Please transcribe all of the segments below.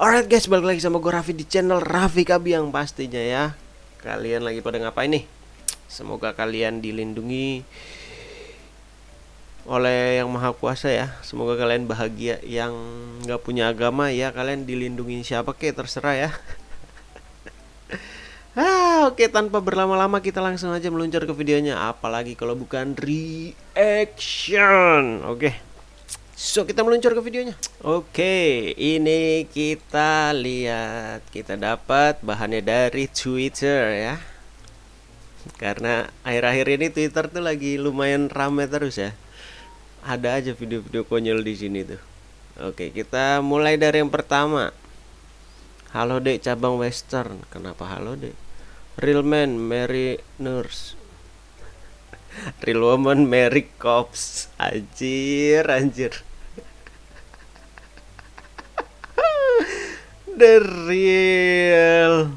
Alright guys, balik lagi sama gue Raffi di channel Raffi Kabiang pastinya ya Kalian lagi pada ngapain nih? Semoga kalian dilindungi oleh yang maha kuasa ya Semoga kalian bahagia Yang nggak punya agama ya Kalian dilindungi siapa ke terserah ya Ah, oke tanpa berlama-lama kita langsung aja meluncur ke videonya apalagi kalau bukan reaction. Oke. So kita meluncur ke videonya. Oke, ini kita lihat kita dapat bahannya dari Twitter ya. Karena akhir-akhir ini Twitter tuh lagi lumayan rame terus ya. Ada aja video-video konyol di sini tuh. Oke, kita mulai dari yang pertama. Halo dek cabang western Kenapa halo dek Real man Mary Nurse Real woman Mary Cops Anjir anjir The real.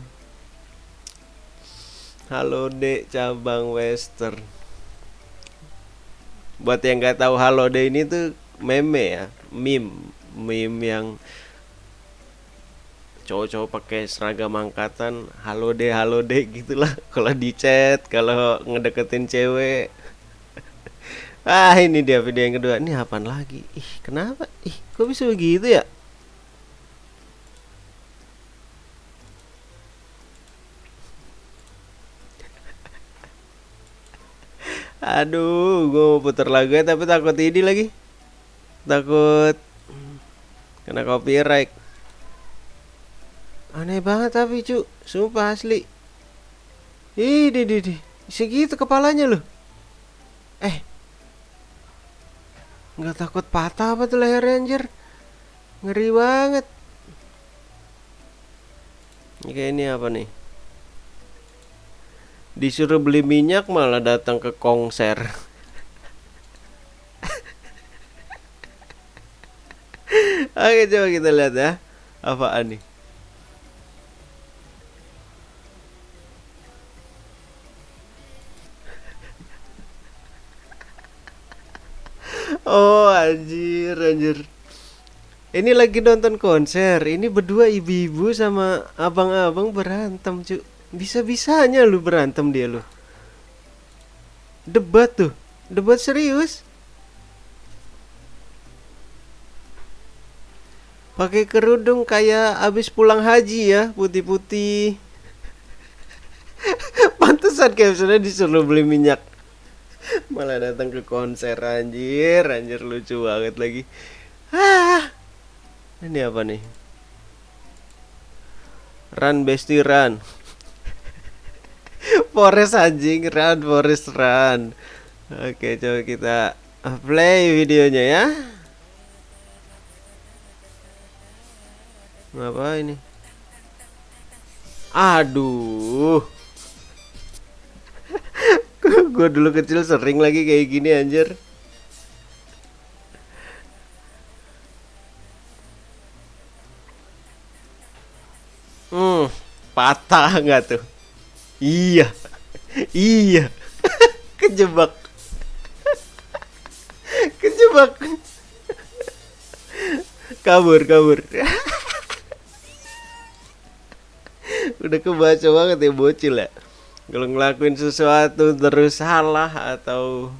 Halo dek cabang western. Buat yang nggak tahu halo dek ini tuh meme ya Meme Meme yang cowok-cowok pakai seragam angkatan halo deh halo deh gitulah. Kalau di chat kalau ngedeketin cewek. Ah ini dia video yang kedua. Ini apaan lagi? Ih kenapa? Ih kok bisa begitu ya aduh gue mau putar lagu ya tapi takut ini lagi. Takut kena copyright. Aneh banget tapi cu. Sumpah asli. Ih di di di. Segitu kepalanya loh. Eh. Nggak takut patah apa tuh leher anjir? Ngeri banget. Oke ini apa nih Disuruh beli minyak malah datang ke konser Oke coba kita lihat ya. Apaan nih? Oh anjir anjir. Ini lagi nonton konser. Ini berdua ibu-ibu sama abang-abang berantem cu Bisa-bisanya lu berantem dia lu. Debat tuh. Debat serius. Pakai kerudung kayak abis pulang haji ya Putih-putih. Pantesan captionnya disuruh beli minyak. Malah datang ke konser anjir. Anjir lucu banget lagi. Ah. Ini apa nih? Run bestie run forest anjing. Run forest run. Oke coba kita play videonya ya. Apa ini? Aduh. Gue dulu kecil sering lagi kayak gini anjir. Hmm patah nggak tuh iya. Iya. Kejebak. Kejebak. Kabur kabur. Udah kebaca banget ya bocil ya. Kalau ngelakuin sesuatu terus salah atau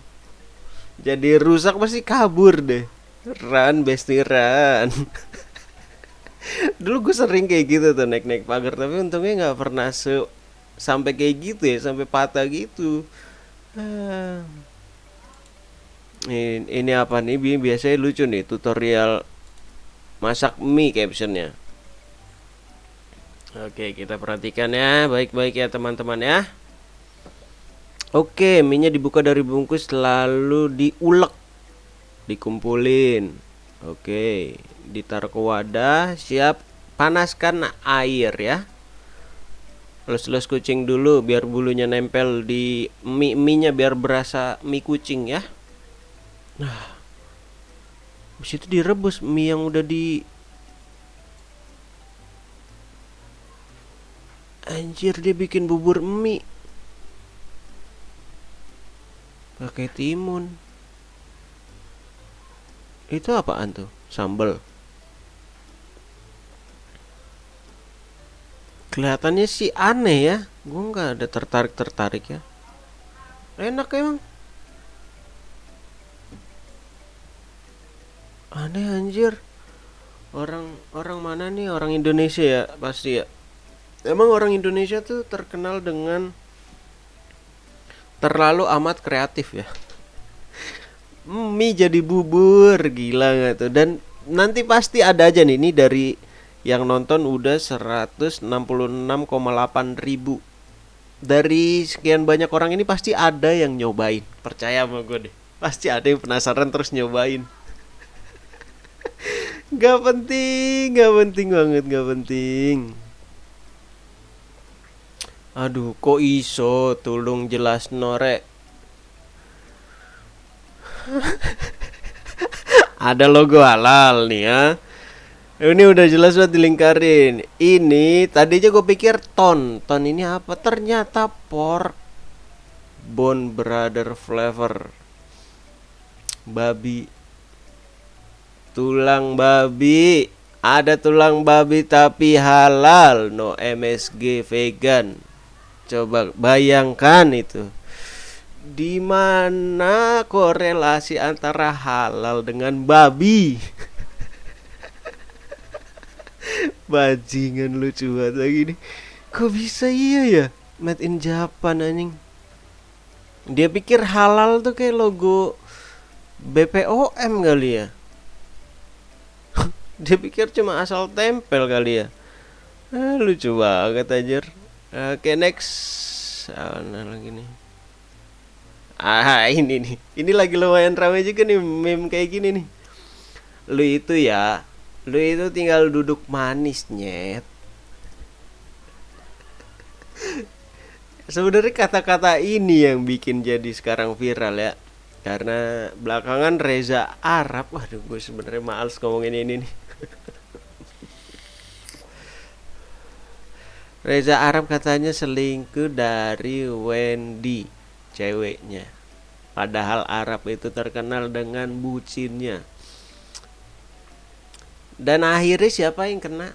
jadi rusak pasti kabur deh. Run besti run. Dulu gue sering kayak gitu tuh naik naik pagar tapi untungnya nggak pernah se sampai kayak gitu ya sampai patah gitu ah. ini, ini apa nih biasanya lucu nih tutorial masak mie captionnya Oke, kita perhatikan ya, baik-baik ya teman-teman ya. Oke, minyak dibuka dari bungkus lalu diulek, dikumpulin. Oke, ditaruh ke wadah, siap panaskan air ya. Lus-lus kucing dulu biar bulunya nempel di mie mie biar berasa mie kucing ya. Nah, habis itu direbus mie yang udah di Anjir dia bikin bubur mie Pakai timun Itu apaan tuh? Sambal kelihatannya sih aneh ya. Gue nggak ada tertarik tertarik ya. Enak emang. Aneh anjir. Orang orang mana nih? Orang Indonesia ya pasti ya. Emang orang Indonesia tuh terkenal dengan terlalu amat kreatif ya. Mie jadi bubur gila nggak tuh. Dan nanti pasti ada aja nih ini dari yang nonton udah 166,8 ribu dari sekian banyak orang ini pasti ada yang nyobain percaya sama gue deh pasti ada yang penasaran terus nyobain Gak penting, gak penting banget, gak penting. Aduh, kok iso tulung jelas norek. Ada logo halal nih ya. Ini udah jelas buat dilingkarin. Ini tadinya gue pikir ton. Ton ini apa? Ternyata pork bone brother flavor. Babi tulang babi ada tulang babi tapi halal no MSG vegan coba bayangkan itu di mana korelasi antara halal dengan babi bajingan lucu banget lagi nih. Kok bisa? Iya ya? Made in Japan anjing. Dia pikir halal tuh kayak logo BPOM kali ya? Dia pikir cuma asal tempel kali ya? Ah, lucu banget aja oke okay, next. Ah, nah, lagi nih? Ah ini nih. Ini lagi lumayan ramai juga nih meme kayak gini nih. Lu itu ya lu itu tinggal duduk manis nyet. Sebenarnya kata-kata ini yang bikin jadi sekarang viral ya. Karena belakangan Reza Arab waduh gue sebenarnya males ngomongin ini nih. Reza Arab katanya selingkuh dari Wendy ceweknya. Padahal Arab itu terkenal dengan bucinnya dan akhirnya siapa yang kena?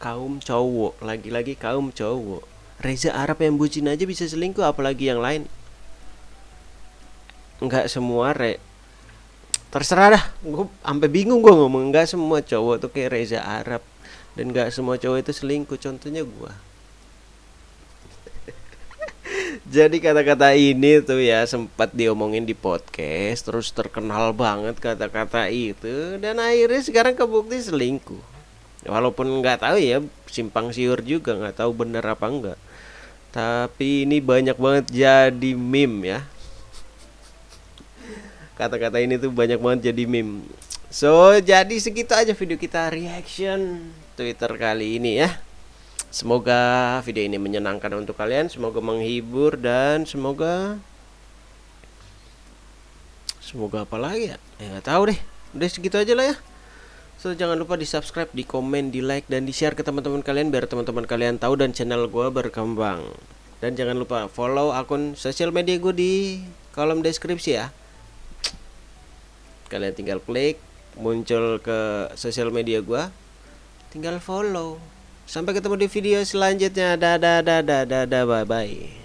Kaum cowok. Lagi-lagi kaum cowok. Reza Arab yang bucin aja bisa selingkuh apalagi yang lain. Nggak semua re terserah dah. Gue sampai bingung gue ngomong. Nggak semua cowok tuh kayak Reza Arab. Dan nggak semua cowok itu selingkuh. Contohnya gue jadi kata-kata ini tuh ya sempat diomongin di podcast terus terkenal banget kata-kata itu dan akhirnya sekarang kebukti selingkuh. Walaupun nggak tahu ya simpang siur juga nggak tahu bener apa enggak tapi ini banyak banget jadi meme ya. Kata-kata ini tuh banyak banget jadi meme. So jadi segitu aja video kita reaction Twitter kali ini ya Semoga video ini menyenangkan untuk kalian, semoga menghibur dan semoga semoga apa lagi ya? Ya nggak tahu deh. Udah segitu aja lah ya. So jangan lupa di subscribe, di komen, di like dan di share ke teman-teman kalian biar teman-teman kalian tahu dan channel gue berkembang. Dan jangan lupa follow akun sosial media gue di kolom deskripsi ya. Kalian tinggal klik muncul ke sosial media gue, tinggal follow. Sampai ketemu di video selanjutnya. Dadah, dadah, dadah, bye bye.